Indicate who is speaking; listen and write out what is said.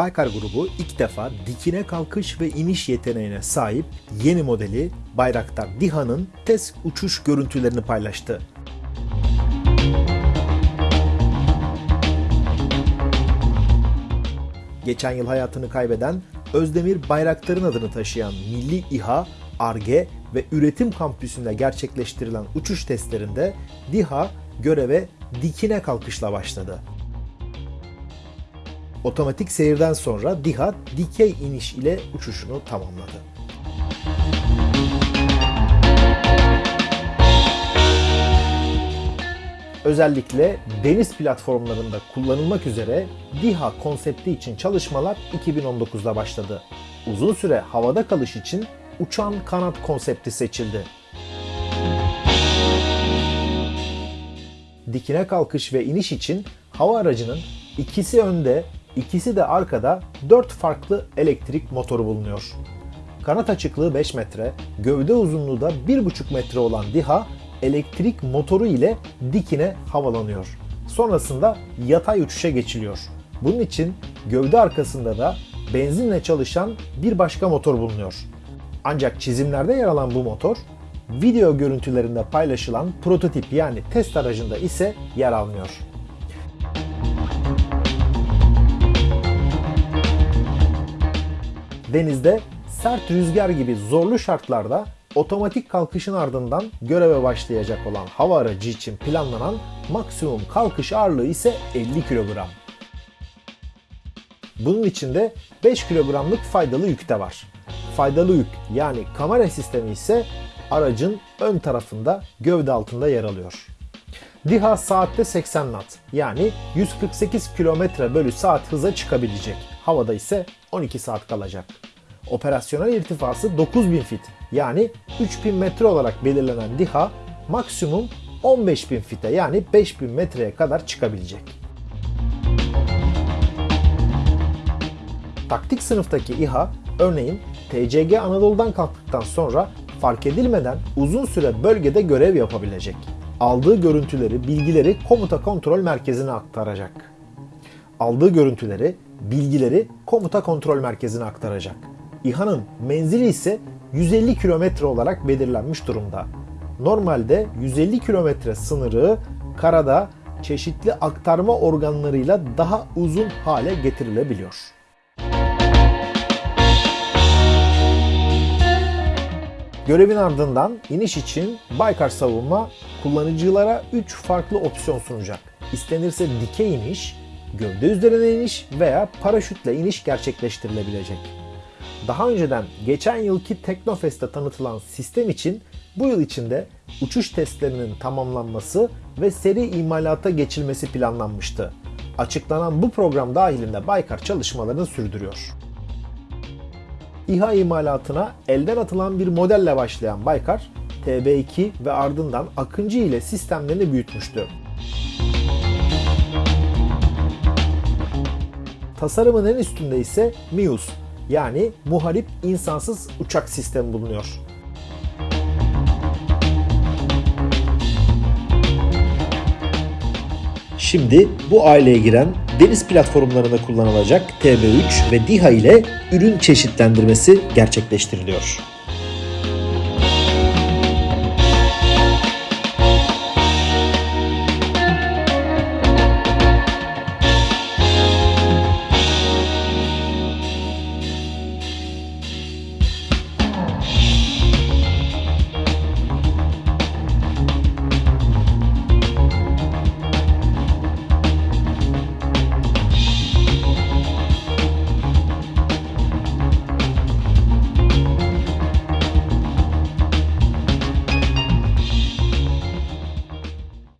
Speaker 1: Baykar grubu ilk defa dikine kalkış ve iniş yeteneğine sahip yeni modeli Bayraktar DİHA'nın test uçuş görüntülerini paylaştı. Geçen yıl hayatını kaybeden Özdemir Bayraktar'ın adını taşıyan Milli İHA, ARGE ve Üretim Kampüsü'nde gerçekleştirilen uçuş testlerinde DİHA göreve dikine kalkışla başladı. Otomatik seyirden sonra DİHA dikey iniş ile uçuşunu tamamladı. Özellikle deniz platformlarında kullanılmak üzere DİHA konsepti için çalışmalar 2019'da başladı. Uzun süre havada kalış için uçan kanat konsepti seçildi. Dikine kalkış ve iniş için hava aracının ikisi önde, ikisi de arkada 4 farklı elektrik motoru bulunuyor. Kanat açıklığı 5 metre, gövde uzunluğu da 1,5 metre olan DİHA elektrik motoru ile dikine havalanıyor. Sonrasında yatay uçuşa geçiliyor. Bunun için gövde arkasında da benzinle çalışan bir başka motor bulunuyor. Ancak çizimlerde yer alan bu motor video görüntülerinde paylaşılan prototip yani test aracında ise yer almıyor. Denizde sert rüzgar gibi zorlu şartlarda otomatik kalkışın ardından göreve başlayacak olan hava aracı için planlanan maksimum kalkış ağırlığı ise 50 kilogram. Bunun içinde 5 kilogramlık faydalı yük de var. Faydalı yük yani kamera sistemi ise aracın ön tarafında gövde altında yer alıyor. DİHA saatte 80 knot yani 148 km bölü saat hıza çıkabilecek. Havada ise 12 saat kalacak. Operasyonel irtifası 9000 fit yani 3000 metre olarak belirlenen DİHA maksimum 15000 fite yani 5000 metreye kadar çıkabilecek. Taktik sınıftaki İHA örneğin TCG Anadolu'dan kalktıktan sonra fark edilmeden uzun süre bölgede görev yapabilecek. Aldığı görüntüleri, bilgileri komuta kontrol merkezine aktaracak. Aldığı görüntüleri, bilgileri komuta kontrol merkezine aktaracak. İHA'nın menzili ise 150 kilometre olarak belirlenmiş durumda. Normalde 150 kilometre sınırı karada çeşitli aktarma organlarıyla daha uzun hale getirilebiliyor. Görevin ardından iniş için Baykar Savunma kullanıcılara 3 farklı opsiyon sunacak. İstenirse dikey iniş, gövde üzerine iniş veya paraşütle iniş gerçekleştirilebilecek. Daha önceden geçen yılki Teknofest'te tanıtılan sistem için bu yıl içinde uçuş testlerinin tamamlanması ve seri imalata geçilmesi planlanmıştı. Açıklanan bu program dahilinde Baykar çalışmalarını sürdürüyor. İHA imalatına elden atılan bir modelle başlayan Baykar, TB2 ve ardından Akıncı ile sistemlerini büyütmüştü. Tasarımın en üstünde ise MIUS yani Muharip insansız Uçak Sistemi bulunuyor. Şimdi bu aileye giren deniz platformlarında kullanılacak TB3 ve DİHA ile ürün çeşitlendirmesi gerçekleştiriliyor.